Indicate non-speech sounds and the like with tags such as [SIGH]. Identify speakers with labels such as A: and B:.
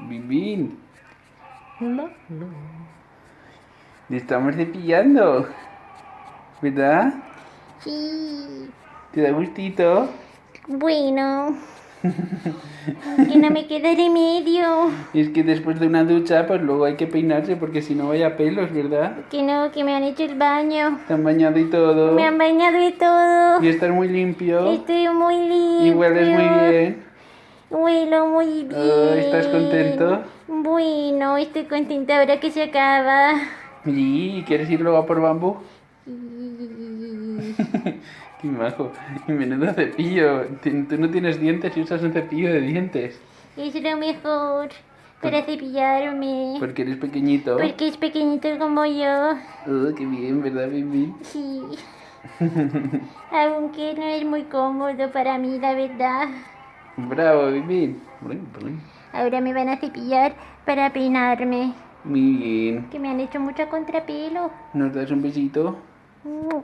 A: Bim,
B: No, no.
A: le estamos cepillando. ¿Verdad?
B: Sí.
A: ¿Te da gustito?
B: Bueno. [LAUGHS] que no me queda remedio.
A: Es que después de una ducha, pues luego hay que peinarse porque si no vaya pelos, ¿verdad?
B: Que no, que me han hecho el baño.
A: Te han bañado y todo.
B: Me han bañado y todo.
A: Y estás muy limpio.
B: Estoy muy limpio.
A: Y hueles muy bien.
B: Huelo muy bien.
A: Oh, ¿estás contento?
B: Bueno, estoy contenta ahora que se acaba.
A: ¿Y quieres ir luego a por bambú? [LAUGHS] Qué majo. Y menudo cepillo. Tú no tienes dientes y usas un cepillo de dientes.
B: Es lo mejor para cepillarme.
A: Porque eres pequeñito.
B: Porque es pequeñito como yo.
A: Oh, qué bien, ¿verdad, Bibi?
B: Sí. [LAUGHS] Aunque no es muy cómodo para mí, la verdad.
A: Bravo, brin.
B: Ahora me van a cepillar para peinarme.
A: Muy bien.
B: Que me han hecho mucho contrapelo.
A: ¿Nos das un besito?
B: Uh.